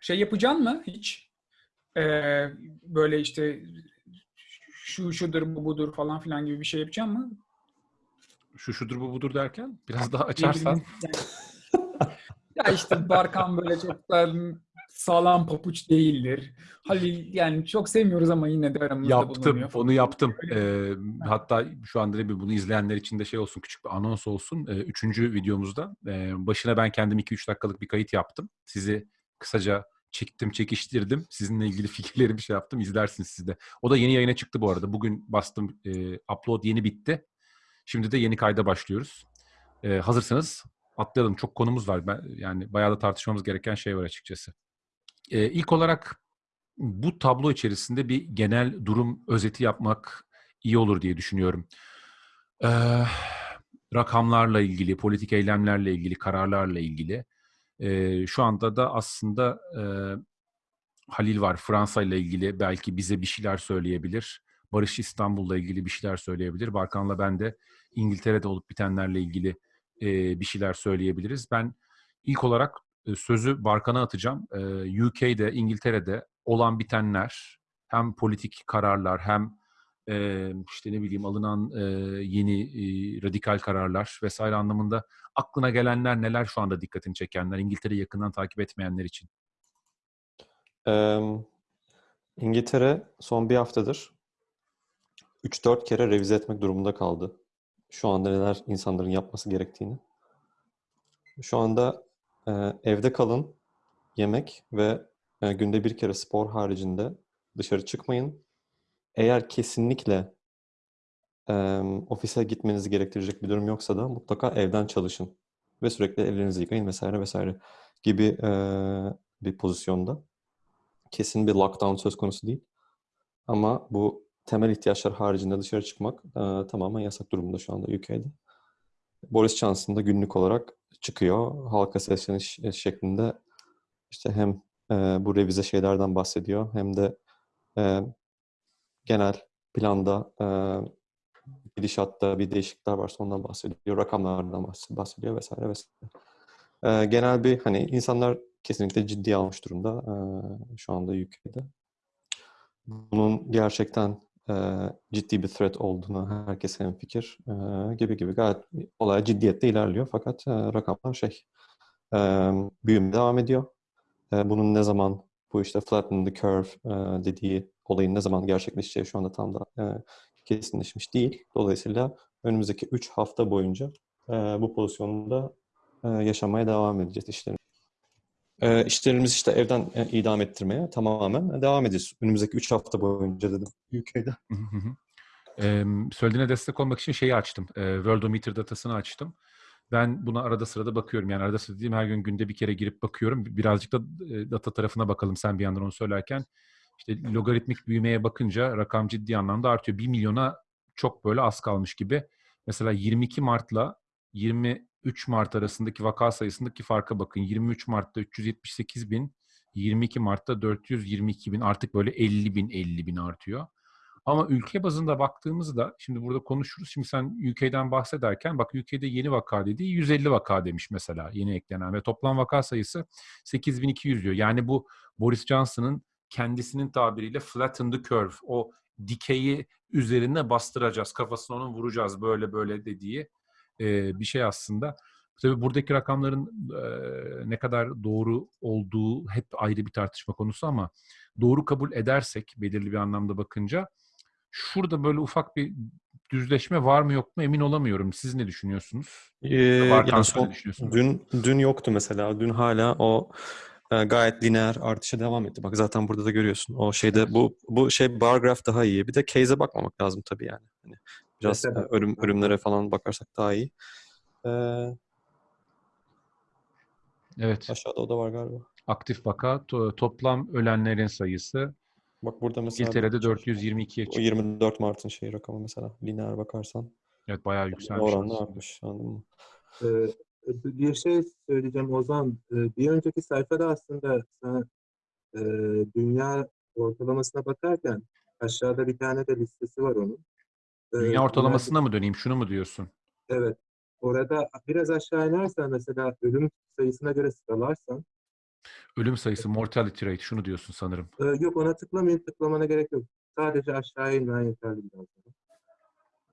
Şey yapacaksın mı hiç? Ee, böyle işte şu şudur bu budur falan filan gibi bir şey yapacaksın mı? Şu şudur bu budur derken biraz daha açarsan. ya işte Barkan böyle çok da sağlam papuç değildir. Halil yani çok sevmiyoruz ama yine de aramızda Yaptım, bulunuyor. onu yaptım. Ee, hatta şu anda da bir bunu izleyenler için de şey olsun, küçük bir anons olsun. Ee, üçüncü videomuzda e, başına ben kendim 2-3 dakikalık bir kayıt yaptım. Sizi kısaca çektim, çekiştirdim. Sizinle ilgili fikirleri bir şey yaptım. İzlersiniz siz de. O da yeni yayına çıktı bu arada. Bugün bastım, e, upload yeni bitti. Şimdi de yeni kayda başlıyoruz. Ee, hazırsanız atlayalım. Çok konumuz var. Ben, yani bayağı da tartışmamız gereken şey var açıkçası. Ee, ilk olarak bu tablo içerisinde bir genel durum özeti yapmak iyi olur diye düşünüyorum. Ee, rakamlarla ilgili, politik eylemlerle ilgili, kararlarla ilgili. Ee, şu anda da aslında e, Halil var Fransa ile ilgili belki bize bir şeyler söyleyebilir. Barış İstanbul'la ilgili bir şeyler söyleyebilir. Barkan'la ben de İngiltere'de olup bitenlerle ilgili e, bir şeyler söyleyebiliriz. Ben ilk olarak e, sözü Barkan'a atacağım. E, UK'de, İngiltere'de olan bitenler, hem politik kararlar hem e, işte ne bileyim alınan e, yeni e, radikal kararlar vesaire anlamında aklına gelenler neler şu anda dikkatini çekenler, İngiltere'yi yakından takip etmeyenler için? Ee, İngiltere son bir haftadır 3-4 kere revize etmek durumunda kaldı. Şu anda neler insanların yapması gerektiğini. Şu anda e, evde kalın, yemek ve e, günde bir kere spor haricinde dışarı çıkmayın. Eğer kesinlikle e, ofise gitmenizi gerektirecek bir durum yoksa da mutlaka evden çalışın. Ve sürekli ellerinizi yıkayın vesaire vesaire gibi e, bir pozisyonda. Kesin bir lockdown söz konusu değil. Ama bu temel ihtiyaçlar haricinde dışarı çıkmak e, tamamen yasak durumda şu anda UK'de. Boris Johnson da günlük olarak çıkıyor. Halka sesleniş şeklinde işte hem e, bu revize şeylerden bahsediyor hem de e, genel planda e, gidişatta bir değişiklikler varsa ondan bahsediyor. Rakamlardan bahs- bahsediyor vesaire vesaire. E, genel bir hani insanlar kesinlikle ciddiye almış durumda e, şu anda UK'de. Bunun gerçekten e, ciddi bir threat olduğuna herkes hemfikir e, gibi gibi gayet olay ciddiyette ilerliyor fakat e, rakamlar şey e, büyüme devam ediyor. E, bunun ne zaman bu işte flatten the curve e, dediği olayın ne zaman gerçekleşeceği şu anda tam da e, kesinleşmiş değil. Dolayısıyla önümüzdeki 3 hafta boyunca e, bu pozisyonda e, yaşamaya devam edeceğiz işlerimiz. E, işlerimizi işte evden e, idam ettirmeye tamamen devam edeceğiz. Önümüzdeki 3 hafta boyunca dedim UK'de. Ee, söylediğine destek olmak için şeyi açtım. Ee, Worldometer datasını açtım. Ben buna arada sırada bakıyorum. Yani arada sırada dediğim her gün günde bir kere girip bakıyorum. Birazcık da e, data tarafına bakalım sen bir yandan onu söylerken. İşte logaritmik büyümeye bakınca rakam ciddi anlamda artıyor. 1 milyona çok böyle az kalmış gibi. Mesela 22 Mart'la 23 Mart arasındaki vaka sayısındaki farka bakın. 23 Mart'ta 378 bin, 22 Mart'ta 422 bin artık böyle 50 bin 50 bin artıyor. Ama ülke bazında baktığımızda şimdi burada konuşuruz. Şimdi sen UK'den bahsederken bak UK'de yeni vaka dediği 150 vaka demiş mesela yeni eklenen ve toplam vaka sayısı 8200 diyor. Yani bu Boris Johnson'ın kendisinin tabiriyle flatten the curve o dikeyi üzerine bastıracağız kafasına onun vuracağız böyle böyle dediği e, bir şey aslında. Tabii buradaki rakamların e, ne kadar doğru olduğu hep ayrı bir tartışma konusu ama doğru kabul edersek belirli bir anlamda bakınca şurada böyle ufak bir düzleşme var mı yok mu emin olamıyorum. Siz ne düşünüyorsunuz? Ee, Varken yani son, ne düşünüyorsun? dün dün yoktu mesela. Dün hala o gayet lineer artışa devam etti. Bak zaten burada da görüyorsun. O şeyde bu bu şey bar graph daha iyi. Bir de case'e bakmamak lazım tabii yani. Hani biraz Mesela. e, ölüm ölümlere falan bakarsak daha iyi. Ee, Evet. aşağıda o da var galiba. Aktif vaka to- toplam ölenlerin sayısı Bak burada mesela İngiltere'de bir- 422'ye o çıktı. 24 Mart'ın şey rakamı mesela lineer bakarsan Evet bayağı yükselmiş. oranla artmış anladın mı? Ee, bir şey söyleyeceğim Ozan. Ee, Bir önceki sayfada aslında sen e, dünya ortalamasına bakarken aşağıda bir tane de listesi var onun. Ee, Dünya ortalamasına mı döneyim? Şunu mu diyorsun? Evet. Orada biraz aşağı inersen mesela ölüm sayısına göre sıralarsan Ölüm sayısı, mortality rate şunu diyorsun sanırım. Ee, yok ona tıklamayın, tıklamana gerek yok. Sadece aşağıya inmen yeterli biraz daha.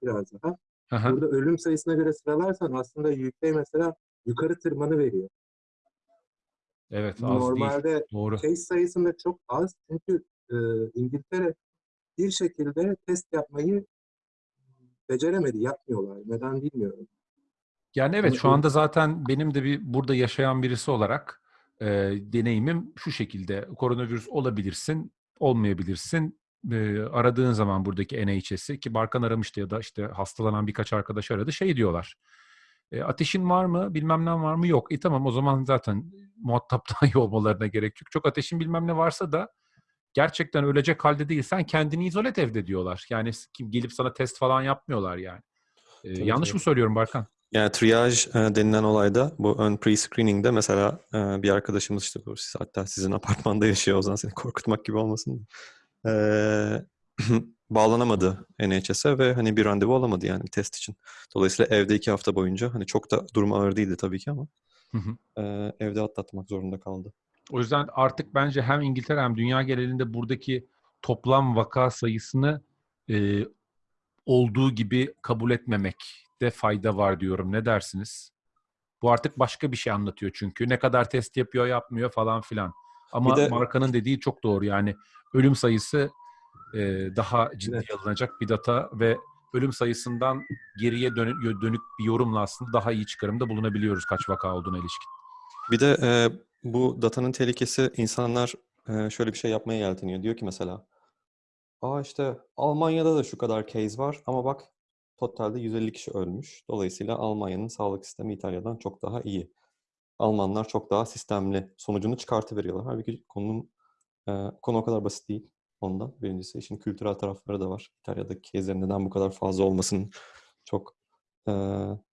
Biraz daha. Aha, Burada ölüm sayısına göre sıralarsan aslında UK mesela yukarı tırmanı veriyor. evet az değil. Normalde Doğru. case sayısında çok az çünkü e, İngiltere bir şekilde test yapmayı beceremedi, yapmıyorlar. Neden bilmiyorum. Yani evet şu anda zaten benim de bir burada yaşayan birisi olarak e, deneyimim şu şekilde. Koronavirüs olabilirsin, olmayabilirsin. E, aradığın zaman buradaki NHS'i ki Barkan aramıştı ya da işte hastalanan birkaç arkadaş aradı şey diyorlar. E, ateşin var mı? Bilmem ne var mı? Yok. E tamam o zaman zaten muhatap dahi olmalarına gerek yok. Çok ateşin bilmem ne varsa da gerçekten ölecek halde değilsen kendini izole et evde diyorlar. Yani kim gelip sana test falan yapmıyorlar yani. E, Tabii, yanlış tabii. mı söylüyorum Barkan? Yani e, denilen olayda bu ön pre-screening'de mesela bir arkadaşımız işte bu hatta sizin apartmanda yaşıyor o zaman seni korkutmak gibi olmasın. E, bağlanamadı NHS'e ve hani bir randevu alamadı yani bir test için. Dolayısıyla evde iki hafta boyunca hani çok da durumu ağır değildi tabii ki ama Hı hı. e, evde atlatmak zorunda kaldı. O yüzden artık bence hem İngiltere hem dünya genelinde buradaki toplam vaka sayısını e, olduğu gibi kabul etmemekte fayda var diyorum. Ne dersiniz? Bu artık başka bir şey anlatıyor çünkü. Ne kadar test yapıyor yapmıyor falan filan. Ama Bir de- markanın dediği çok doğru. Yani ölüm sayısı e, daha ciddi Evet. alınacak bir data ve ölüm sayısından geriye dönük, dönük bir yorumla aslında daha iyi çıkarımda bulunabiliyoruz kaç vaka olduğuna ilişkin. Bir de e, bu datanın tehlikesi insanlar e, şöyle bir şey yapmaya yelteniyor. Diyor ki mesela Aa işte Almanya'da da şu kadar case var ama bak totalde 150 kişi ölmüş. Dolayısıyla Almanya'nın sağlık sistemi İtalya'dan çok daha iyi. Almanlar çok daha sistemli sonucunu çıkartıveriyorlar. Halbuki konunun konu o kadar basit değil ondan. Birincisi işin kültürel tarafları da var. İtalya'daki case'lerin neden bu kadar fazla olmasının çok e,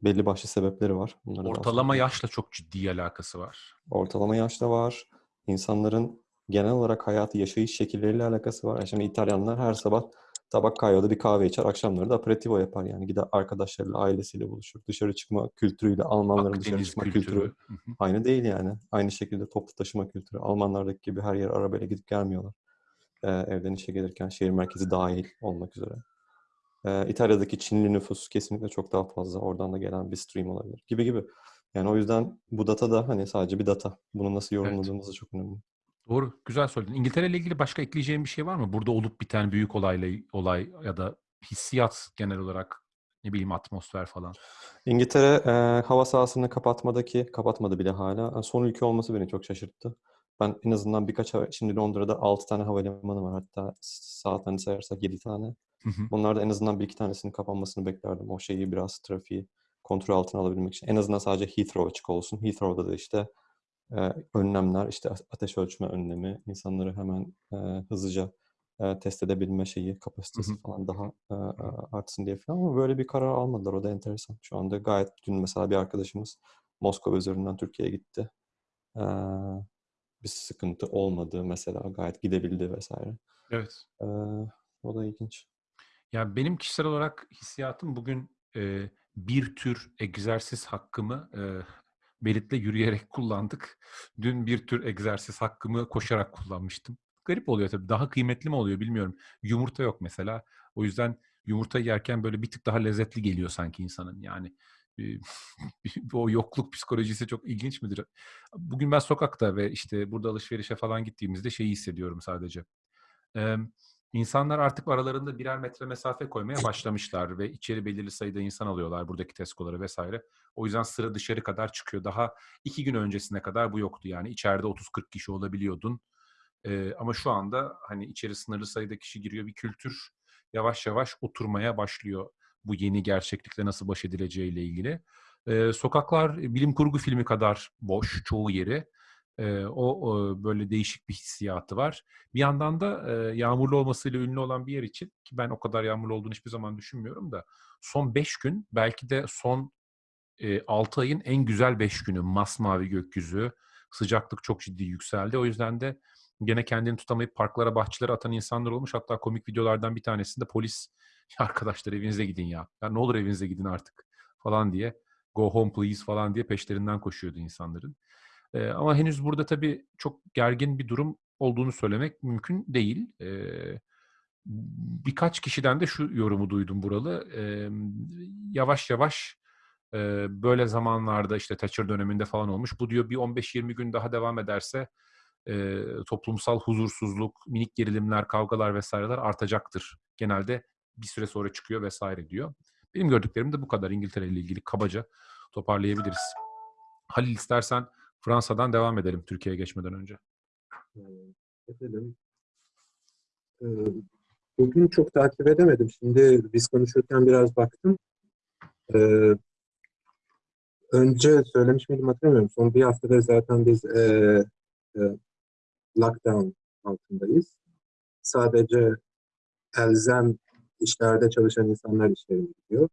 belli başlı sebepleri var. Bunları Ortalama yaşla çok ciddi alakası var. Ortalama yaşta var. İnsanların genel olarak hayatı, yaşayış şekilleriyle alakası var. Yani Şimdi İtalyanlar her sabah tabak kahvede bir kahve içer, akşamları da aperitivo yapar. Yani gider arkadaşlarıyla, ailesiyle buluşur. Dışarı çıkma kültürüyle, Almanların dışarı Akdeniz çıkma kültürü. kültürü aynı değil yani. Aynı şekilde toplu taşıma kültürü. Almanlardaki gibi her yer arabayla gidip gelmiyorlar. Ee, evden işe gelirken şehir merkezi dahil olmak üzere. Ee, İtalya'daki Çinli nüfus kesinlikle çok daha fazla. Oradan da gelen bir stream olabilir. Gibi gibi. Yani o yüzden bu data da hani sadece bir data. Bunu nasıl yorumladığımız da çok önemli. Doğru. Güzel söyledin. İngiltere ile ilgili başka ekleyeceğim bir şey var mı? Burada olup biten büyük olayla olay ya da hissiyat genel olarak ne bileyim atmosfer falan. İngiltere e, hava sahasını kapatmadaki, kapatmadı bile hala. E, Son ülke olması beni çok şaşırttı. Ben en azından birkaç, hava- şimdi Londra'da 6 tane havalimanı var. Hatta saatlerini sayarsak 7 tane. Hı hı. Bunlarda en azından bir iki tanesinin kapanmasını beklerdim. O şeyi biraz trafiği kontrol altına alabilmek için. En azından sadece Heathrow açık olsun. Heathrow'da da işte e, önlemler, işte ateş ölçme önlemi, insanları hemen e, hızlıca e, test edebilme şeyi, kapasitesi Hı hı. falan daha e, artsın diye falan ama böyle bir karar almadılar. O da enteresan. Şu anda gayet dün mesela bir arkadaşımız Moskova üzerinden Türkiye'ye gitti. E, bir sıkıntı olmadı mesela. Gayet gidebildi vesaire. Evet. E, o da ilginç. Ya benim kişisel olarak hissiyatım bugün e, bir tür egzersiz hakkımı e, Berit'le yürüyerek kullandık. Dün bir tür egzersiz hakkımı koşarak kullanmıştım. Garip oluyor tabii. Daha kıymetli mi oluyor bilmiyorum. Yumurta yok mesela. O yüzden yumurta yerken böyle bir tık daha lezzetli geliyor sanki insanın. Yani e, o yokluk psikolojisi çok ilginç midir? Bugün ben sokakta ve işte burada alışverişe falan gittiğimizde şeyi hissediyorum sadece. İnsanlar artık aralarında birer metre mesafe koymaya başlamışlar ve içeri belirli sayıda insan alıyorlar buradaki Tesco'ları vesaire. O yüzden sıra dışarı kadar çıkıyor. Daha iki gün öncesine kadar bu yoktu yani. içeride 30-40 kişi olabiliyordun. Ee, ama şu anda hani içeri sınırlı sayıda kişi giriyor. Bir kültür yavaş yavaş oturmaya başlıyor. Bu yeni gerçeklikle nasıl baş edileceğiyle ilgili. Ee, sokaklar bilim kurgu filmi kadar boş çoğu yeri. Ee, o, o böyle değişik bir hissiyatı var. Bir yandan da e, yağmurlu olmasıyla ünlü olan bir yer için ki ben o kadar yağmurlu olduğunu hiçbir zaman düşünmüyorum da son 5 gün belki de son e, 6 ayın en güzel 5 günü masmavi gökyüzü sıcaklık çok ciddi yükseldi. O yüzden de gene kendini tutamayıp parklara bahçelere atan insanlar olmuş. Hatta komik videolardan bir tanesinde polis "Ya arkadaşlar evinize gidin ya. ya ne olur evinize gidin artık falan diye go home please falan diye peşlerinden koşuyordu insanların. Ee, ama henüz burada tabii çok gergin bir durum olduğunu söylemek mümkün değil. Ee, birkaç kişiden de şu yorumu duydum buralı. Ee, yavaş yavaş e, böyle zamanlarda işte Thatcher döneminde falan olmuş. Bu diyor bir 15-20 gün daha devam ederse e, toplumsal huzursuzluk, minik gerilimler, kavgalar vesaireler artacaktır. Genelde bir süre sonra çıkıyor vesaire diyor. Benim gördüklerim de bu kadar İngiltere ile ilgili kabaca toparlayabiliriz. Halil istersen Fransa'dan devam edelim Türkiye'ye geçmeden önce. Ee, Edelim. Ee, Bugün çok takip edemedim. Şimdi biz konuşurken biraz baktım. Ee, önce söylemiş miydim hatırlamıyorum. Son bir haftada zaten biz e, e, lockdown altındayız. Sadece elzem işlerde çalışan insanlar işlerine gidiyor.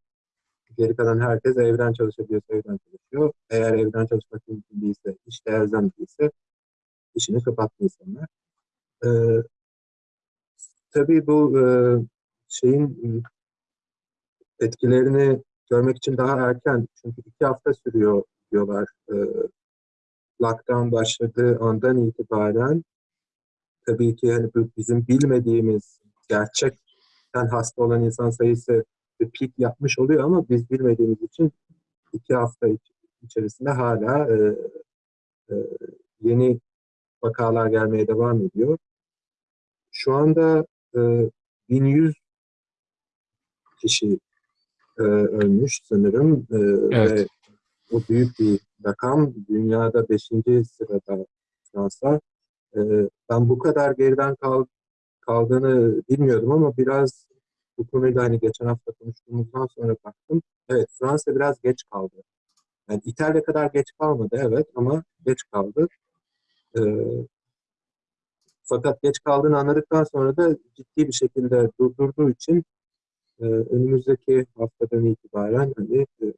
Geri kalan herkes evden çalışabiliyorsa evden çalışıyor. Eğer evden çalışmak mümkün değilse, işte elzem değilse işini kapattı insanlar. Ee, tabii bu e, şeyin e, etkilerini görmek için daha erken. Çünkü iki hafta sürüyor diyorlar. E, lockdown başladığı andan itibaren tabii ki hani bizim bilmediğimiz gerçekten hasta olan insan sayısı peak yapmış oluyor ama biz bilmediğimiz için iki hafta iç- içerisinde hala e, e, yeni vakalar gelmeye devam ediyor. Şu anda e, 1100 kişi e, ölmüş sanırım E, Evet. ve o büyük bir rakam. Dünyada 5. sırada Fransa. E, ben bu kadar geriden kal, kaldığını bilmiyordum ama biraz bu konuyla hani geçen hafta konuştuğumuzdan sonra baktım. Evet Fransa biraz geç kaldı. Yani İtalya kadar geç kalmadı evet ama geç kaldı. E, fakat geç kaldığını anladıktan sonra da ciddi bir şekilde durdurduğu için e, önümüzdeki haftadan itibaren hani e,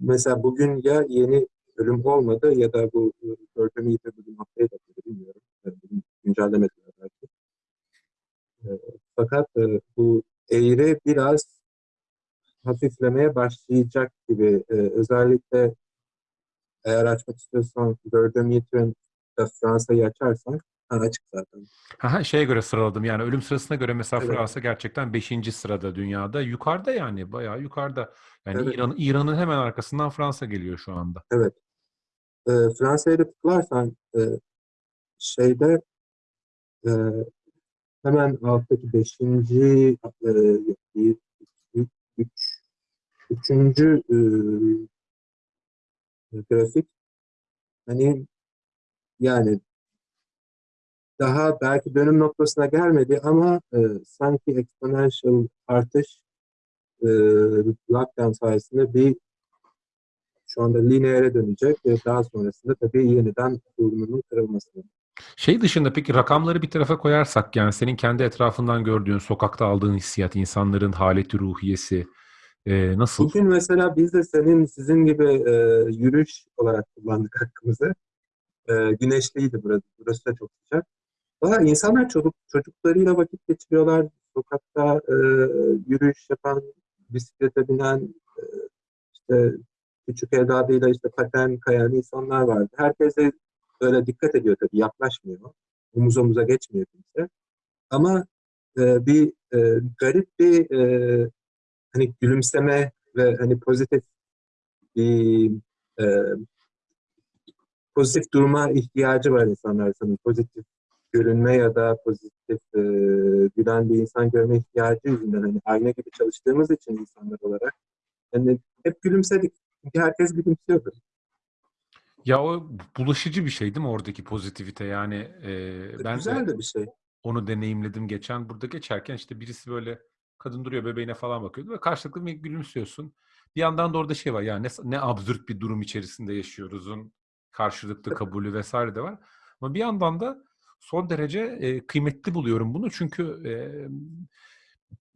mesela bugün ya yeni ölüm olmadı ya da bu e, iyi bugün haftaya da bilmiyorum. E, bugün güncellemediler belki. Fakat e, bu eğri biraz hafiflemeye başlayacak gibi. E, özellikle eğer açmak istiyorsan Yiğit'in Fransa'yı açarsan ha, açık zaten. Aha, şeye göre sıraladım yani ölüm sırasına göre mesela Evet. Fransa gerçekten 5. sırada dünyada. Yukarıda yani bayağı yukarıda. Yani Evet. İran, İran'ın hemen arkasından Fransa geliyor şu anda. Evet. E, Fransa'ya da tıklarsan e, şeyde e, hemen alttaki beşinci e, üç, üçüncü e, grafik hani yani daha belki dönüm noktasına gelmedi ama e, sanki exponential artış e, lockdown sayesinde bir şu anda lineere dönecek ve daha sonrasında tabii yeniden durumunun kırılması. Şey dışında peki rakamları bir tarafa koyarsak yani senin kendi etrafından gördüğün, sokakta aldığın hissiyat, insanların haleti ruhiyesi e, nasıl? Bugün mesela biz de senin sizin gibi e, yürüyüş olarak kullandık hakkımızı. E, güneşliydi burası. Burası da çok sıcak. Valla insanlar çocuk, çocuklarıyla vakit geçiriyorlar. Sokakta e, yürüyüş yapan, bisiklete binen, e, işte küçük evladıyla işte paten kayan insanlar vardı. Herkes de böyle dikkat ediyor tabii, yaklaşmıyor. Omuz omuza geçmiyor kimse. Ama e, bir e, garip bir e, hani gülümseme ve hani pozitif bir e, pozitif duruma ihtiyacı var insanlar sanırım. Pozitif görünme ya da pozitif e, gülen bir insan görme ihtiyacı yüzünden hani ayna gibi çalıştığımız için insanlar olarak hani hep gülümsedik. Çünkü herkes gülümsüyordu. Ya o bulaşıcı bir şey değil mi oradaki pozitivite yani e, ben Güzel de de bir şey. onu deneyimledim geçen. Burada geçerken işte birisi böyle kadın duruyor bebeğine falan bakıyordu ve karşılıklı bir gülümsüyorsun. Bir yandan da orada şey var ya ne, ne absürt bir durum içerisinde yaşıyoruzun karşılıklı kabulü vesaire de var. Ama bir yandan da son derece e, kıymetli buluyorum bunu çünkü e,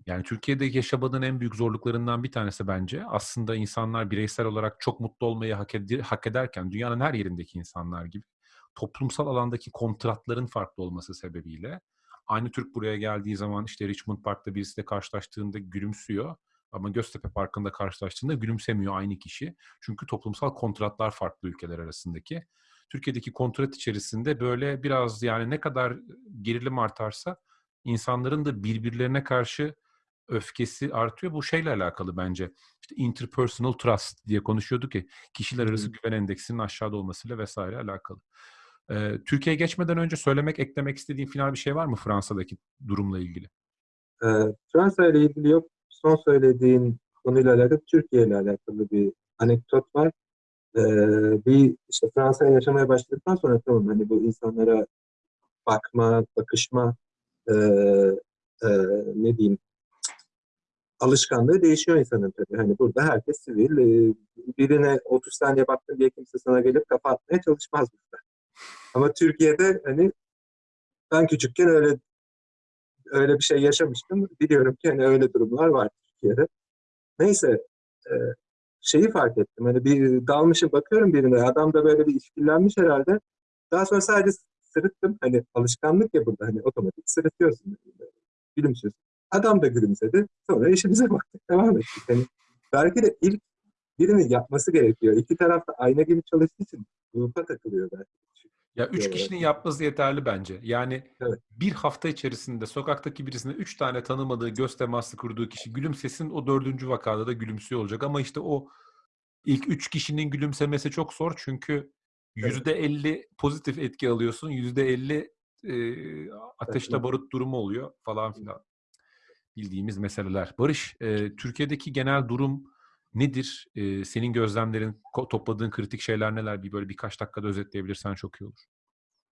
yani Türkiye'de yaşamanın en büyük zorluklarından bir tanesi bence aslında insanlar bireysel olarak çok mutlu olmayı hak, ed- hak ederken dünyanın her yerindeki insanlar gibi toplumsal alandaki kontratların farklı olması sebebiyle aynı Türk buraya geldiği zaman işte Richmond Park'ta birisiyle karşılaştığında gülümsüyor ama Göztepe Parkı'nda karşılaştığında gülümsemiyor aynı kişi. Çünkü toplumsal kontratlar farklı ülkeler arasındaki. Türkiye'deki kontrat içerisinde böyle biraz yani ne kadar gerilim artarsa insanların da birbirlerine karşı öfkesi artıyor. Bu şeyle alakalı bence. İşte interpersonal trust diye konuşuyorduk ya. Kişiler arası Hı. güven endeksinin aşağıda olmasıyla vesaire alakalı. Ee, Türkiye'ye geçmeden önce söylemek, eklemek istediğin final bir şey var mı Fransa'daki durumla ilgili? Ee, Fransa ile ilgili yok. Son söylediğin konuyla alakalı Türkiye ile alakalı bir anekdot var. Ee, bir işte Fransa'ya yaşamaya başladıktan sonra tamam hani bu insanlara bakma, bakışma e, e, ne diyeyim alışkanlığı değişiyor insanın tabii. Hani burada herkes sivil. e, birine 30 saniye baktın diye kimse sana gelip kafa atmaya çalışmaz burada. Ama Türkiye'de hani ben küçükken öyle öyle bir şey yaşamıştım. Biliyorum ki hani öyle durumlar var Türkiye'de. Neyse e, şeyi fark ettim. Hani bir dalmışım bakıyorum birine. Adam da böyle bir işkillenmiş herhalde. Daha sonra sadece sırıttım. Hani alışkanlık ya burada. Hani otomatik sırıtıyorsun. Gülümsüyorsun. Adam da gülümsedi. Sonra işimize baktık. Devam ettik. Hani belki de ilk birinin yapması gerekiyor. İki taraf da ayna gibi çalıştığı için grupa takılıyor belki. Ya üç kişinin yapması yeterli bence. Yani Evet. bir hafta içerisinde sokaktaki birisine üç tane tanımadığı göz teması kurduğu kişi gülümsesin o dördüncü vakada da gülümsüyor olacak. Ama işte o ilk üç kişinin gülümsemesi çok zor çünkü yüzde elli pozitif etki alıyorsun. Yüzde elli ateşte barut durumu oluyor falan filan. Bildiğimiz meseleler. Barış, e, Türkiye'deki genel durum nedir? E, senin gözlemlerin, topladığın kritik şeyler neler? Bir böyle birkaç dakikada özetleyebilirsen çok iyi olur.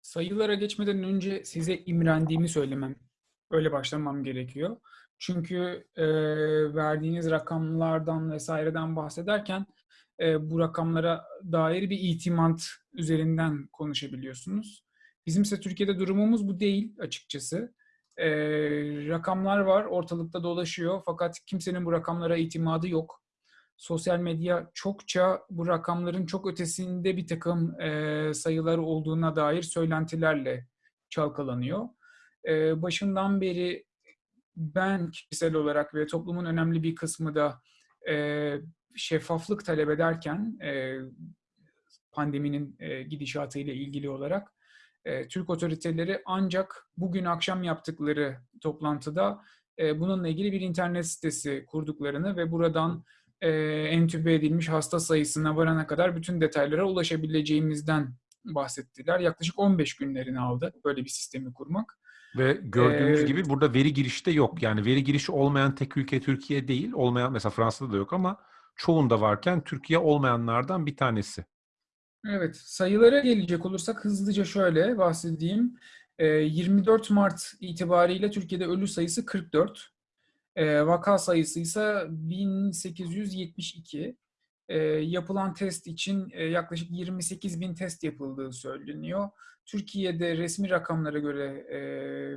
Sayılara geçmeden önce size imrendiğimi söylemem, öyle başlamam gerekiyor. Çünkü e, verdiğiniz rakamlardan vesaireden bahsederken e, bu rakamlara dair bir itimat üzerinden konuşabiliyorsunuz. Bizimse Türkiye'de durumumuz bu değil açıkçası. E, rakamlar var, ortalıkta dolaşıyor fakat kimsenin bu rakamlara itimadı yok. Sosyal medya çokça bu rakamların çok ötesinde bir takım e, sayılar olduğuna dair söylentilerle çalkalanıyor. E, başından beri ben kişisel olarak ve toplumun önemli bir kısmı da e, şeffaflık talep ederken e, pandeminin e, gidişatı ile ilgili olarak e, Türk otoriteleri ancak bugün akşam yaptıkları toplantıda e, bununla ilgili bir internet sitesi kurduklarını ve buradan e, entübe edilmiş hasta sayısına varana kadar bütün detaylara ulaşabileceğimizden bahsettiler. Yaklaşık 15 günlerini aldı böyle bir sistemi kurmak. Ve gördüğümüz Ee, gibi burada veri girişi de yok. Yani veri girişi olmayan tek ülke Türkiye değil. Olmayan mesela Fransa'da da yok ama çoğunda varken Türkiye olmayanlardan bir tanesi. Evet, sayılara gelecek olursak hızlıca şöyle bahsedeyim. Ee, 24 Mart itibariyle Türkiye'de ölü sayısı 44. Ee, vaka sayısı ise 1872. Ee, yapılan test için e, yaklaşık 28 bin test yapıldığı söyleniyor. Türkiye'de resmi rakamlara göre e,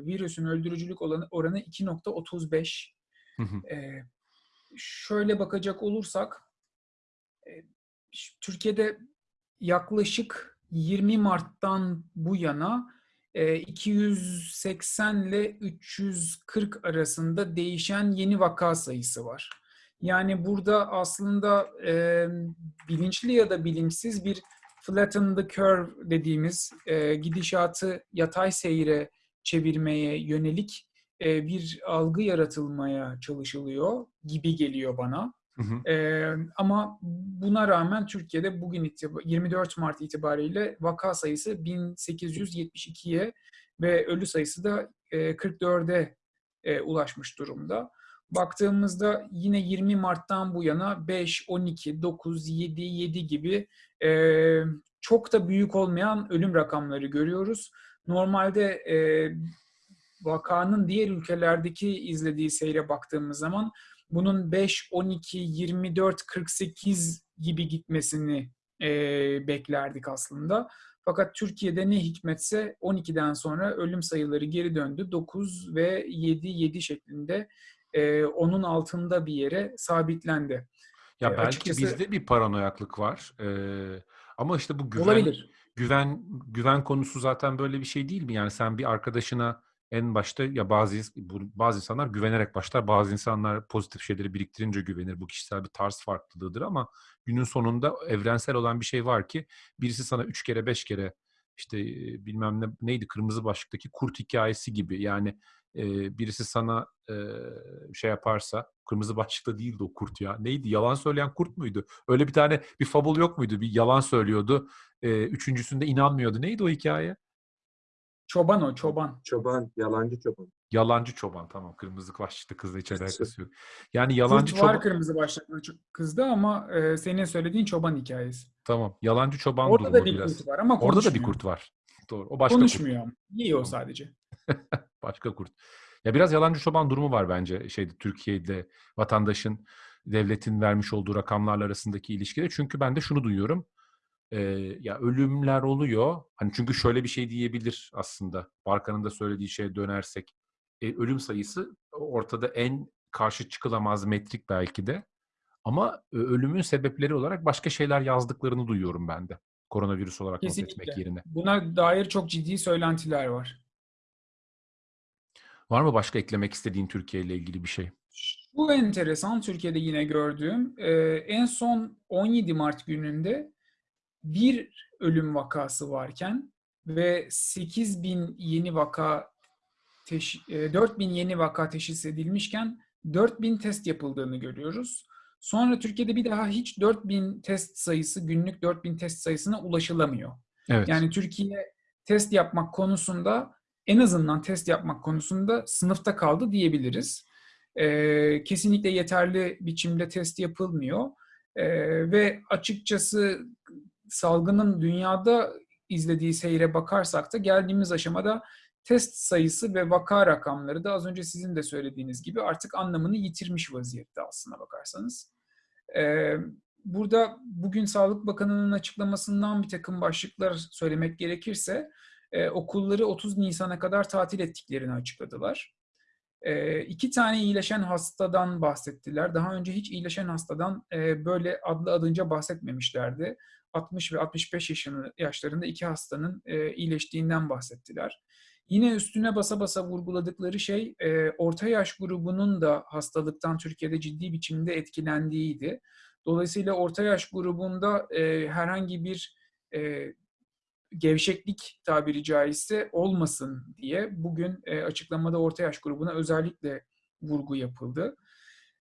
virüsün öldürücülük oranı 2.35. Hı hı. Ee, şöyle bakacak olursak e, Türkiye'de yaklaşık 20 Mart'tan bu yana e, 280 ile 340 arasında değişen yeni vaka sayısı var. Yani burada aslında e, bilinçli ya da bilinçsiz bir flatten the curve dediğimiz e, gidişatı yatay seyre çevirmeye yönelik e, bir algı yaratılmaya çalışılıyor gibi geliyor bana. Hı hı. Ama buna rağmen Türkiye'de bugün itibar 24 Mart itibariyle vaka sayısı 1872'ye ve ölü sayısı da e, 44'e e, ulaşmış durumda. Baktığımızda yine 20 Mart'tan bu yana 5, 12, 9, 7, 7 gibi çok da büyük olmayan ölüm rakamları görüyoruz. Normalde vakanın diğer ülkelerdeki izlediği seyre baktığımız zaman bunun 5, 12, 24, 48 gibi gitmesini e, beklerdik aslında. Fakat Türkiye'de ne hikmetse 12'den sonra ölüm sayıları geri döndü. 9 ve 7, 7 şeklinde e, onun altında bir yere sabitlendi. Ya belki açıkçası- bizde bir paranoyaklık var. Ee, ama işte bu güven Olabilir. güven güven konusu zaten böyle bir şey değil mi? Yani sen bir arkadaşına en başta ya bazı bazı insanlar güvenerek başlar, bazı insanlar pozitif şeyleri biriktirince güvenir. Bu kişisel bir tarz farklılığıdır ama günün sonunda evrensel olan bir şey var ki birisi sana üç kere beş kere işte bilmem ne neydi kırmızı başlıktaki kurt hikayesi gibi yani e, birisi sana e, şey yaparsa kırmızı başlıkta değildi o kurt ya. Neydi? Yalan söyleyen kurt muydu? Öyle bir tane bir fabul yok muydu? Bir yalan söylüyordu. E, üçüncüsünde inanmıyordu. Neydi o hikaye Çoban o, çoban. Çoban, yalancı çoban. Yalancı çoban tamam. Kırmızı başlıklı kızla hiç alakası yok. Yani yalancı Kurt var çoban kırmızı başlıklı kızda ama e, senin söylediğin çoban hikayesi. tamam. Yalancı çoban Orada durumu da bir biraz. kurt var ama Orada da bir konuşmuyor. kurt var. Doğru. O başka kurt. Konuşmuyor ama. Yiyor sadece. Başka kurt. Ya biraz yalancı çoban durumu var bence şeyde Türkiye'de vatandaşın devletin vermiş olduğu rakamlarla arasındaki ilişkide. Çünkü ben de şunu duyuyorum. Ee, ya ölümler oluyor. Hani çünkü şöyle bir şey diyebilir aslında. Barkan'ın da söylediği şeye dönersek. E, ölüm sayısı ortada en karşı çıkılamaz metrik belki de. Ama e, ölümün sebepleri olarak başka şeyler yazdıklarını duyuyorum ben de. Koronavirüs olarak not etmek Kesinlikle. yerine. Buna dair çok ciddi söylentiler var. Var mı başka eklemek istediğin Türkiye ile ilgili bir şey? Bu enteresan Türkiye'de yine gördüğüm. e, en son 17 Mart gününde bir ölüm vakası varken ve 8 bin yeni vaka teş, e, 4 bin yeni vaka teşhis edilmişken 4 bin test yapıldığını görüyoruz. Sonra Türkiye'de bir daha hiç 4 bin test sayısı, günlük 4 bin test sayısına ulaşılamıyor. Evet. Yani Türkiye test yapmak konusunda en azından test yapmak konusunda sınıfta kaldı diyebiliriz. Ee, kesinlikle yeterli biçimde test yapılmıyor Ee, ve açıkçası salgının dünyada izlediği seyre bakarsak da geldiğimiz aşamada test sayısı ve vaka rakamları da az önce sizin de söylediğiniz gibi artık anlamını yitirmiş vaziyette aslına bakarsanız. Burada bugün Sağlık Bakanı'nın açıklamasından bir takım başlıklar söylemek gerekirse okulları 30 Nisan'a kadar tatil ettiklerini açıkladılar. E, iki tane iyileşen hastadan bahsettiler. Daha önce hiç iyileşen hastadan e, böyle adlı adınca bahsetmemişlerdi. 60 ve 65 yaşını, yaşlarında iki hastanın e, iyileştiğinden bahsettiler. Yine üstüne basa basa vurguladıkları şey e, orta yaş grubunun da hastalıktan Türkiye'de ciddi biçimde etkilendiğiydi. Dolayısıyla orta yaş grubunda e, herhangi bir e, gevşeklik tabiri caizse olmasın diye bugün e, açıklamada orta yaş grubuna özellikle vurgu yapıldı.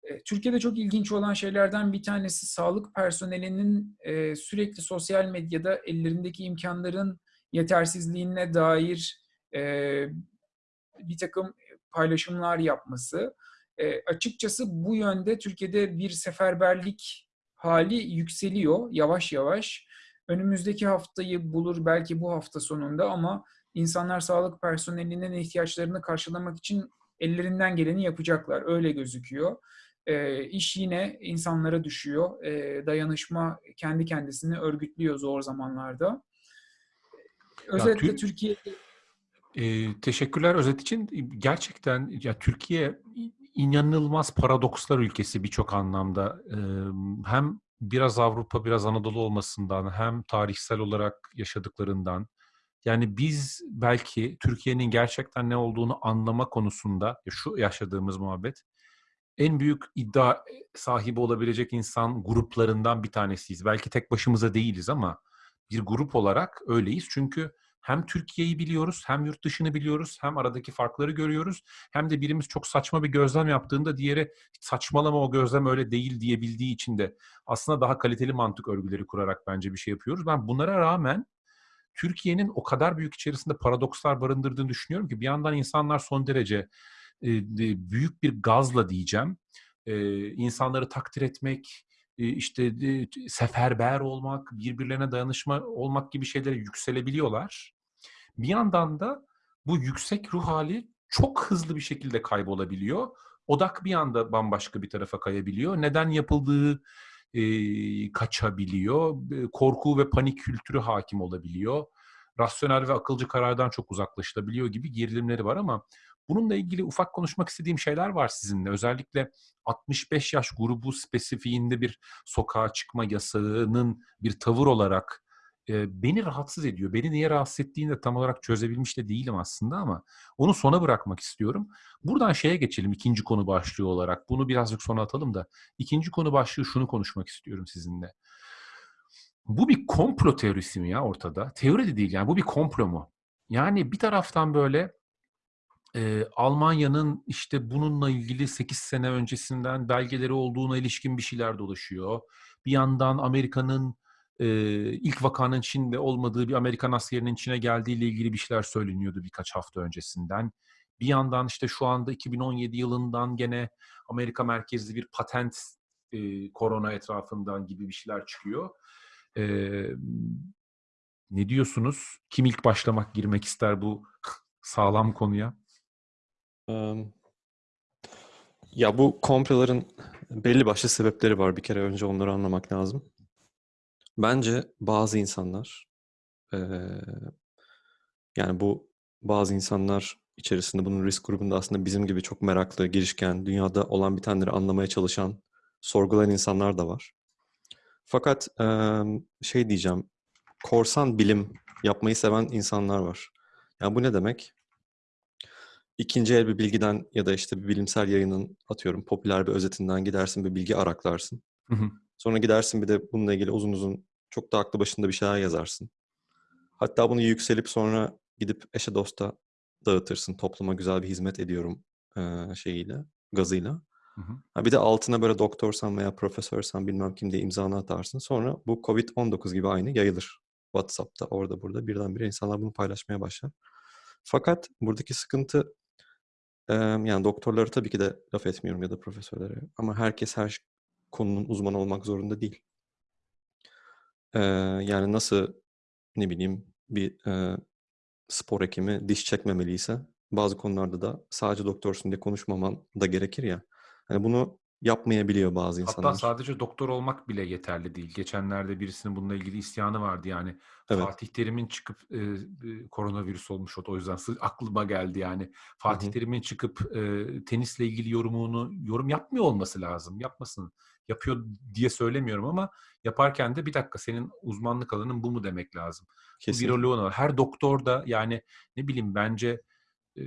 E, Türkiye'de çok ilginç olan şeylerden bir tanesi sağlık personelinin e, sürekli sosyal medyada ellerindeki imkanların yetersizliğine dair e, bir takım paylaşımlar yapması. Açıkçası bu yönde Türkiye'de bir seferberlik hali yükseliyor yavaş yavaş. Önümüzdeki haftayı bulur belki bu hafta sonunda ama insanlar sağlık personelinin ihtiyaçlarını karşılamak için ellerinden geleni yapacaklar. Öyle gözüküyor. E, iş yine insanlara düşüyor. E, dayanışma kendi kendisini örgütlüyor zor zamanlarda. Özellikle Tür- Türkiye Ee, teşekkürler özet için. Gerçekten ya Türkiye inanılmaz paradokslar ülkesi birçok anlamda. Ee, hem biraz Avrupa, biraz Anadolu olmasından, hem tarihsel olarak yaşadıklarından. Yani biz belki Türkiye'nin gerçekten ne olduğunu anlama konusunda şu yaşadığımız muhabbet en büyük iddia sahibi olabilecek insan gruplarından bir tanesiyiz. Belki tek başımıza değiliz ama bir grup olarak öyleyiz. Çünkü hem Türkiye'yi biliyoruz, hem yurt dışını biliyoruz, hem aradaki farkları görüyoruz. Hem de birimiz çok saçma bir gözlem yaptığında diğeri saçmalama o gözlem öyle değil diyebildiği için de aslında daha kaliteli mantık örgüleri kurarak bence bir şey yapıyoruz. Ben bunlara rağmen Türkiye'nin o kadar büyük içerisinde paradokslar barındırdığını düşünüyorum ki bir yandan insanlar son derece e, büyük bir gazla diyeceğim. E, insanları takdir etmek, e, işte de- seferber olmak, birbirlerine dayanışma olmak gibi şeylere yükselebiliyorlar. Bir yandan da bu yüksek ruh hali çok hızlı bir şekilde kaybolabiliyor. Odak bir anda bambaşka bir tarafa kayabiliyor. Neden yapıldığı e, kaçabiliyor. E, Korku ve panik kültürü hakim olabiliyor. Rasyonel ve akılcı karardan çok uzaklaşılabiliyor gibi gerilimleri var ama bununla ilgili ufak konuşmak istediğim şeyler var sizinle. Özellikle 65 yaş grubu spesifiğinde bir sokağa çıkma yasağının bir tavır olarak e, beni rahatsız ediyor. Beni niye rahatsız ettiğini de tam olarak çözebilmiş de değilim aslında ama onu sona bırakmak istiyorum. Buradan şeye geçelim ikinci konu başlığı olarak. Bunu birazcık sona atalım da. ikinci konu başlığı şunu konuşmak istiyorum sizinle. Bu bir komplo teorisi mi ya ortada? Teori de değil yani bu bir komplo mu? Yani bir taraftan böyle e, Almanya'nın işte bununla ilgili 8 sene öncesinden belgeleri olduğuna ilişkin bir şeyler dolaşıyor. Bir yandan Amerika'nın e, ilk vakanın Çin'de olmadığı bir Amerikan askerinin Çin'e geldiğiyle ilgili bir şeyler söyleniyordu birkaç hafta öncesinden. Bir yandan işte şu anda 2017 yılından gene Amerika merkezli bir patent e, korona etrafından gibi bir şeyler çıkıyor. E, ne diyorsunuz? Kim ilk başlamak, girmek ister bu sağlam konuya? Ya bu komploların belli başlı sebepleri var. Bir kere önce onları anlamak lazım. Bence bazı insanlar yani bu bazı insanlar içerisinde bunun risk grubunda aslında bizim gibi çok meraklı, girişken, dünyada olan bitenleri anlamaya çalışan, sorgulayan insanlar da var. Fakat şey diyeceğim, korsan bilim yapmayı seven insanlar var. Yani bu ne demek? İkinci el bir bilgiden ya da işte bir bilimsel yayının atıyorum popüler bir özetinden gidersin bir bilgi araklarsın. Hı hı. Sonra gidersin bir de bununla ilgili uzun uzun çok da aklı başında bir şeyler yazarsın. Hatta bunu yükselip sonra gidip eşe dosta dağıtırsın. Topluma güzel bir hizmet ediyorum eee, şeyiyle, gazıyla. Hı hı. Ha bir de altına böyle doktorsan veya profesörsen bilmem kim diye imzanı atarsın. Sonra bu Covid-19 gibi aynı yayılır. WhatsApp'ta orada burada birdenbire insanlar bunu paylaşmaya başlar. Fakat buradaki sıkıntı yani doktorlara tabii ki de laf etmiyorum ya da profesörlere ama herkes her konunun uzmanı olmak zorunda değil. Yani nasıl ne bileyim bir spor hekimi diş çekmemeliyse bazı konularda da sadece doktorsun diye konuşmaman da gerekir ya. Hani bunu yapmayabiliyor bazı Hatta insanlar. sadece doktor olmak bile yeterli değil. Geçenlerde birisinin bununla ilgili isyanı vardı yani. Evet. Fatih Terim'in çıkıp e, e, koronavirüs olmuş o o yüzden aklıma geldi yani. Fatih. Terim'in çıkıp e, tenisle ilgili yorumunu yorum yapmıyor olması lazım. Yapmasın. Yapıyor diye söylemiyorum ama yaparken de bir dakika senin uzmanlık alanın bu mu demek lazım. Bu Kesinlikle. viroloğun var. Her doktor da yani ne bileyim bence e,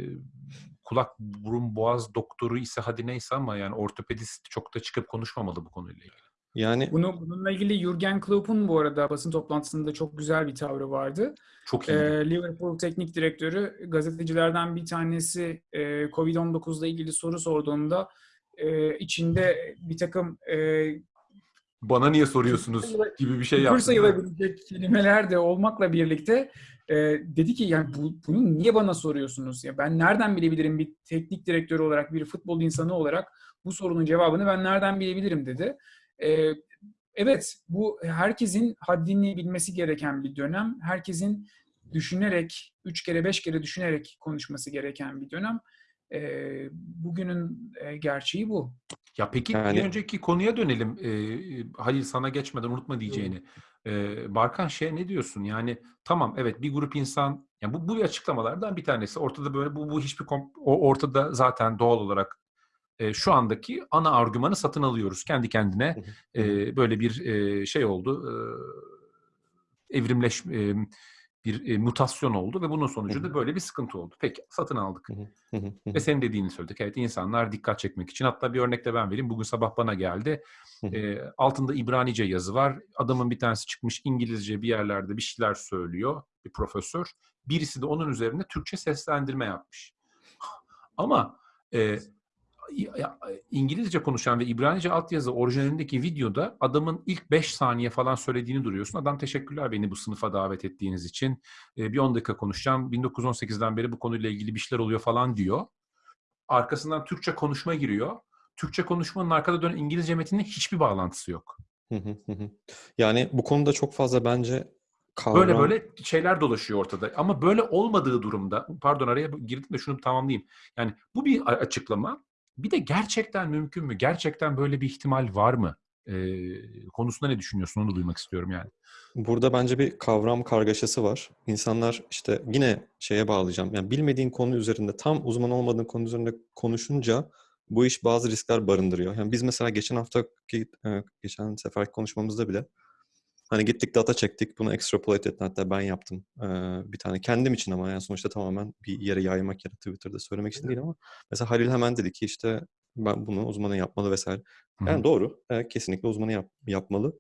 kulak burun boğaz doktoru ise hadi neyse ama yani ortopedist çok da çıkıp konuşmamalı bu konuyla ilgili. Yani Bunu bununla ilgili Jurgen Klopp'un bu arada basın toplantısında çok güzel bir tavrı vardı. Çok Ee, iyi. Liverpool teknik direktörü gazetecilerden bir tanesi e, Covid-19 ile ilgili soru sorduğunda e, içinde bir takım e, Bana niye soruyorsunuz gibi bir şey yaptı. sayılabilecek kelimeler de olmakla birlikte e, dedi ki yani bu, bunu niye bana soruyorsunuz? Ya ben nereden bilebilirim bir teknik direktör olarak, bir futbol insanı olarak bu sorunun cevabını ben nereden bilebilirim dedi. E, evet bu herkesin haddini bilmesi gereken bir dönem. Herkesin düşünerek, üç kere beş kere düşünerek konuşması gereken bir dönem. E, bugünün e, gerçeği bu. Ya peki Yani- bir önceki konuya dönelim. Ee, Halil sana geçmeden unutma diyeceğini. Ee, Barkan şey ne diyorsun? Yani tamam evet bir grup insan yani bu bu açıklamalardan bir tanesi. Ortada böyle bu bu hiçbir o ortada zaten doğal olarak e, şu andaki ana argümanı satın alıyoruz. Kendi kendine e, böyle bir e, şey oldu. E, evrimleş e, bir e, mutasyon oldu ve bunun sonucu Hı da hı. böyle bir sıkıntı oldu. Peki satın aldık. Ve senin dediğini söyledik. Evet insanlar dikkat çekmek için. Hatta bir örnek de ben vereyim. Bugün sabah bana geldi. Ee, altında İbranice yazı var. Adamın bir tanesi çıkmış İngilizce bir yerlerde bir şeyler söylüyor. Bir profesör. Birisi de onun üzerine Türkçe seslendirme yapmış. Ama e, İngilizce konuşan ve İbranice altyazı orijinalindeki videoda adamın ilk 5 saniye falan söylediğini duruyorsun. Adam teşekkürler beni bu sınıfa davet ettiğiniz için. E, bir 10 dakika konuşacağım. 1918'den beri bu konuyla ilgili bir şeyler oluyor falan diyor. Arkasından Türkçe konuşma giriyor. Türkçe konuşmanın arkada dönen İngilizce metinle hiçbir bağlantısı yok. Yani bu konuda çok fazla bence kavram... Böyle böyle şeyler dolaşıyor ortada. Ama böyle olmadığı durumda, pardon araya girdim de şunu tamamlayayım. Yani bu bir açıklama. Bir de gerçekten mümkün mü? Gerçekten böyle bir ihtimal var mı? Ee, konusunda ne düşünüyorsun? Onu duymak istiyorum yani. Burada bence bir kavram kargaşası var. İnsanlar işte yine şeye bağlayacağım. Yani bilmediğin konu üzerinde, tam uzman olmadığın konu üzerinde konuşunca bu iş bazı riskler barındırıyor. Yani biz mesela geçen haftaki, geçen seferki konuşmamızda bile Hani gittik data çektik, bunu extrapolate ettim. Hatta ben yaptım ee, bir tane. Kendim için ama yani sonuçta tamamen bir yere yaymak ya da Twitter'da söylemek için değil ama mesela Halil hemen dedi ki işte ben bunu uzmanı yapmalı vesaire. Yani doğru. e, kesinlikle uzmanı yap, yapmalı.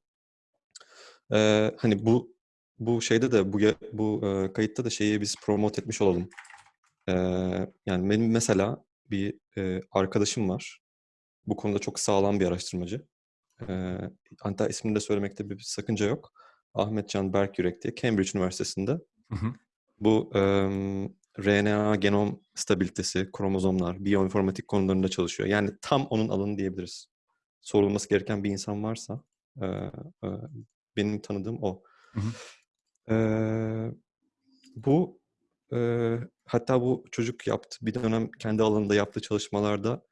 Ee, hani bu bu şeyde de bu bu e, kayıtta da şeyi biz promote etmiş olalım. Ee, yani benim mesela bir e, arkadaşım var. Bu konuda çok sağlam bir araştırmacı. Ee, hatta ismini de söylemekte bir sakınca yok. Ahmet Can Berkyürek diye Cambridge Üniversitesi'nde Hı hı. bu em, RNA genom stabilitesi, kromozomlar, biyoinformatik konularında çalışıyor. Yani tam onun alanı diyebiliriz. Sorulması gereken bir insan varsa e, e, benim tanıdığım o. Hı hı. Ee, bu e, hatta bu çocuk yaptı bir dönem kendi alanında yaptığı çalışmalarda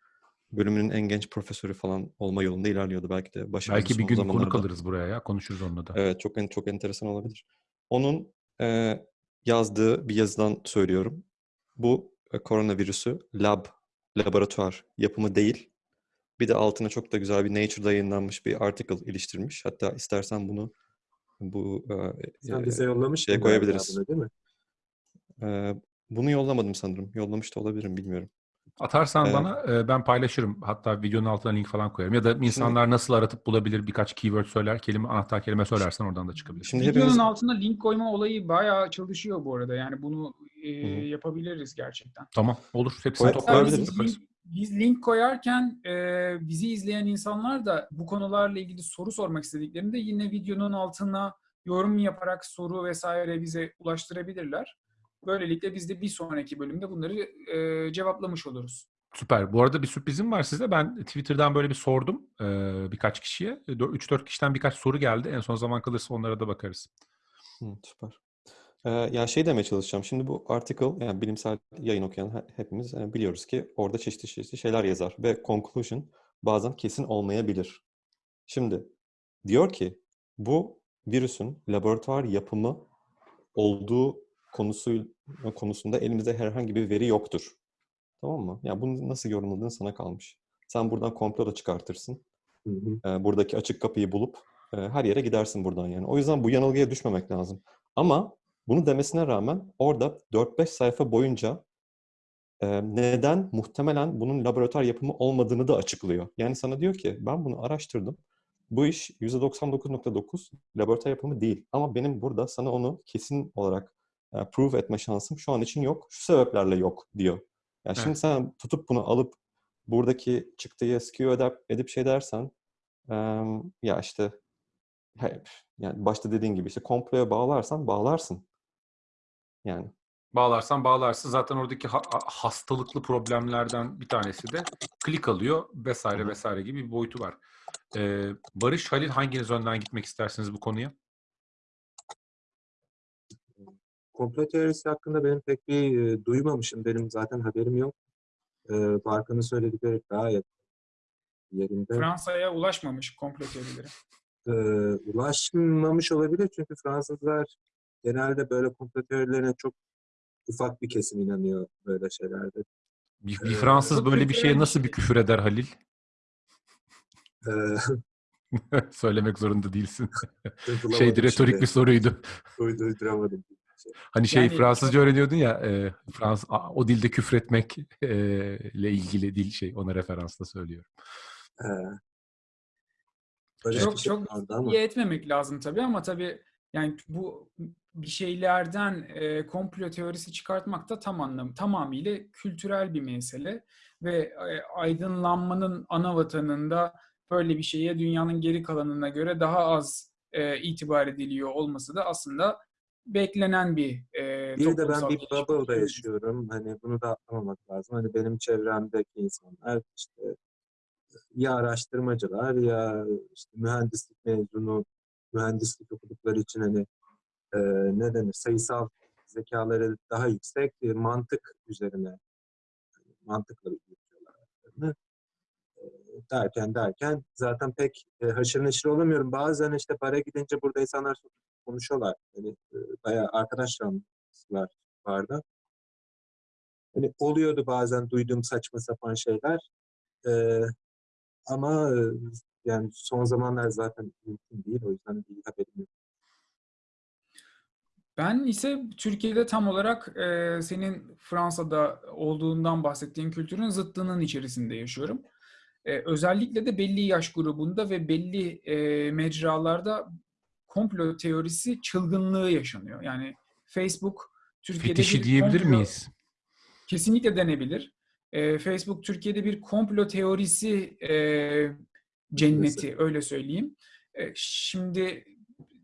bölümünün en genç profesörü falan olma yolunda ilerliyordu. Belki de başarılı Belki bir gün konuk zamanlarda. alırız buraya ya. Konuşuruz onunla da. Evet çok en- çok enteresan olabilir. Onun e, yazdığı bir yazıdan söylüyorum. Bu e, koronavirüsü lab, laboratuvar yapımı değil. Bir de altına çok da güzel bir Nature'da yayınlanmış bir article iliştirmiş. Hatta istersen bunu bu e, Sen e, bize yollamıştın şeye koyabiliriz. değil mi? e, bunu yollamadım sanırım. Yollamış da olabilirim bilmiyorum. Atarsan Ee, bana e, ben paylaşırım. Hatta videonun altına link falan koyarım. Ya da insanlar nasıl aratıp bulabilir birkaç keyword söyler, kelime anahtar kelime söylersen oradan da çıkabilir. Şimdi Videonun hepimiz altına link koyma olayı bayağı çalışıyor bu arada. Yani bunu e, yapabiliriz gerçekten. Tamam olur. Hepsini link, biz link koyarken e, bizi izleyen insanlar da bu konularla ilgili soru sormak istediklerinde yine videonun altına yorum yaparak soru vesaire bize ulaştırabilirler. Böylelikle biz de bir sonraki bölümde bunları e, cevaplamış oluruz. Süper. Bu arada bir sürprizim var size. Ben Twitter'dan böyle bir sordum e, birkaç kişiye. 3-4 kişiden birkaç soru geldi. En son zaman kalırsa onlara da bakarız. Hı, süper. Ee, ya şey demeye çalışacağım. Şimdi bu article, yani bilimsel yayın okuyan he- hepimiz e, biliyoruz ki orada çeşitli çeşitli şeyler yazar ve conclusion bazen kesin olmayabilir. Şimdi diyor ki bu virüsün laboratuvar yapımı olduğu konusu konusunda elimizde herhangi bir veri yoktur. Tamam mı? Ya bunu nasıl yorumladığın sana kalmış. Sen buradan komplo da çıkartırsın. Hı hı. e, buradaki açık kapıyı bulup e, her yere gidersin buradan yani. O yüzden bu yanılgıya düşmemek lazım. Ama bunu demesine rağmen orada 4-5 sayfa boyunca e, neden muhtemelen bunun laboratuvar yapımı olmadığını da açıklıyor. Yani sana diyor ki ben bunu araştırdım. Bu iş %99.9 laboratuvar yapımı değil. Ama benim burada sana onu kesin olarak e, prove etme şansım şu an için yok. Şu sebeplerle yok diyor. Yani şimdi Evet. sen tutup bunu alıp buradaki çıktıyı skew edip, edip şey dersen ya işte hep yani başta dediğin gibi işte komploya bağlarsan bağlarsın. Yani Bağlarsan bağlarsın. Zaten oradaki ha- ha- hastalıklı problemlerden bir tanesi de klik alıyor vesaire vesaire gibi bir boyutu var. Ee, Barış, Halil hanginiz önden gitmek istersiniz bu konuya? Komplo teorisi hakkında benim pek bir e, duymamışım. Benim zaten haberim yok. E, Barkan'ın söyledikleri gayet yerinde. Fransa'ya ulaşmamış komplo teorileri. E, ulaşmamış olabilir çünkü Fransızlar genelde böyle komplo teorilerine çok ufak bir kesim inanıyor böyle şeylerde. Bir, bir Ee, Fransız çok böyle bir şeye nasıl bir küfür eder Halil? E, Söylemek zorunda değilsin. Şeydi retorik şimdi. bir soruydu. Uyd- uyduramadım. Hani şey Yani Fransızca öğreniyordun ya e, Frans o dilde küfretmek e, ile ilgili dil şey ona referansla söylüyorum. E, Barış Çok çok iyi etmemek lazım tabii ama tabii yani bu bir şeylerden e, komplo teorisi çıkartmak da tam anlam tamamıyla kültürel bir mesele ve e, aydınlanmanın ana vatanında böyle bir şeye dünyanın geri kalanına göre daha az e, itibar ediliyor olması da aslında beklenen bir e, Bir de ben bir bubble'da yaşıyorum. Hani bunu da atlamamak lazım. Hani benim çevremdeki insanlar işte ya araştırmacılar ya işte mühendislik mezunu, mühendislik okudukları için hani e, ne denir sayısal zekaları daha yüksek e, mantık üzerine mantıkla yürütüyorlar. E, derken derken zaten pek e, haşır neşir olamıyorum. Bazen işte bara gidince burada insanlar konuşuyorlar. Hani e, bayağı arkadaşlar vardı. Hani oluyordu bazen duyduğum saçma sapan şeyler. E, ama yani son zamanlar zaten mümkün değil. O yüzden bir haberim yok. Ben ise Türkiye'de tam olarak e, senin Fransa'da olduğundan bahsettiğin kültürün zıttının içerisinde yaşıyorum. E, özellikle de belli yaş grubunda ve belli e, mecralarda komplo teorisi çılgınlığı yaşanıyor. Yani Facebook Türkiye'de Fetişi bir diyebilir komplo- miyiz? Kesinlikle denebilir. E, Facebook Türkiye'de bir komplo teorisi e, cenneti öyle söyleyeyim. E, şimdi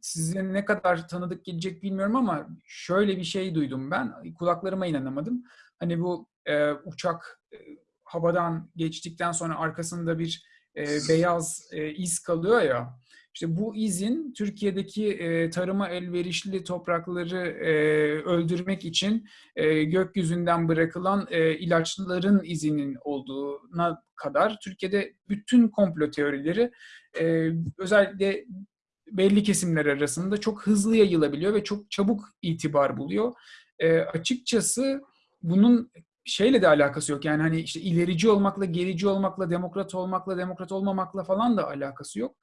size ne kadar tanıdık gelecek bilmiyorum ama şöyle bir şey duydum ben. Kulaklarıma inanamadım. Hani bu e, uçak e, havadan geçtikten sonra arkasında bir e, beyaz e, iz kalıyor ya. İşte bu izin Türkiye'deki e, tarıma elverişli toprakları e, öldürmek için e, gökyüzünden bırakılan e, ilaçların izinin olduğuna kadar Türkiye'de bütün komplo teorileri e, özellikle belli kesimler arasında çok hızlı yayılabiliyor ve çok çabuk itibar buluyor. E, açıkçası bunun şeyle de alakası yok. Yani hani işte ilerici olmakla, gerici olmakla, demokrat olmakla, demokrat olmamakla falan da alakası yok.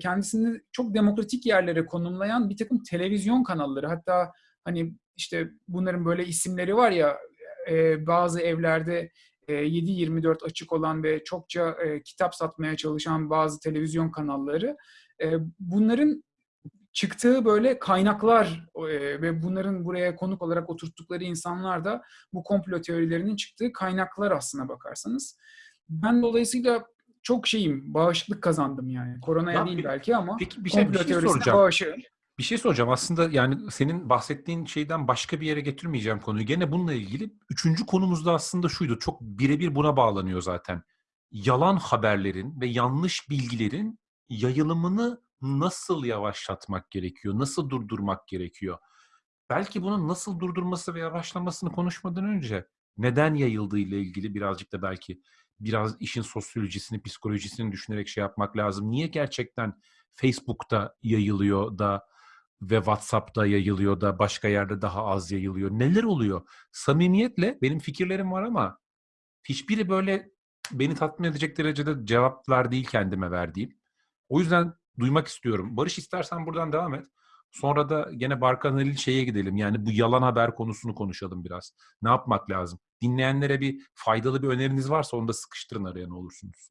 Kendisini çok demokratik yerlere konumlayan bir takım televizyon kanalları hatta hani işte bunların böyle isimleri var ya bazı evlerde e, 7-24 açık olan ve çokça kitap satmaya çalışan bazı televizyon kanalları bunların çıktığı böyle kaynaklar ve bunların buraya konuk olarak oturttukları insanlar da bu komplo teorilerinin çıktığı kaynaklar aslına bakarsanız. Ben dolayısıyla çok şeyim, bağışıklık kazandım yani. Koronaya Ya değil peki- belki ama Peki bir şey, bir şey soracağım. Bir şey soracağım. Aslında yani senin bahsettiğin şeyden başka bir yere getirmeyeceğim konuyu. Gene bununla ilgili üçüncü konumuz da aslında şuydu. Çok birebir buna bağlanıyor zaten. Yalan haberlerin ve yanlış bilgilerin yayılımını nasıl yavaşlatmak gerekiyor? Nasıl durdurmak gerekiyor? Belki bunun nasıl durdurması ve yavaşlamasını konuşmadan önce neden yayıldığı ile ilgili birazcık da belki biraz işin sosyolojisini, psikolojisini düşünerek şey yapmak lazım. Niye gerçekten Facebook'ta yayılıyor da ve WhatsApp'ta yayılıyor da başka yerde daha az yayılıyor? Neler oluyor? Samimiyetle benim fikirlerim var ama hiçbiri böyle beni tatmin edecek derecede cevaplar değil kendime verdiğim. O yüzden duymak istiyorum. Barış istersen buradan devam et. Sonra da gene Barkan Halil şeye gidelim. Yani bu yalan haber konusunu konuşalım biraz. Ne yapmak lazım? Dinleyenlere bir faydalı bir öneriniz varsa onu da sıkıştırın araya ne olursunuz.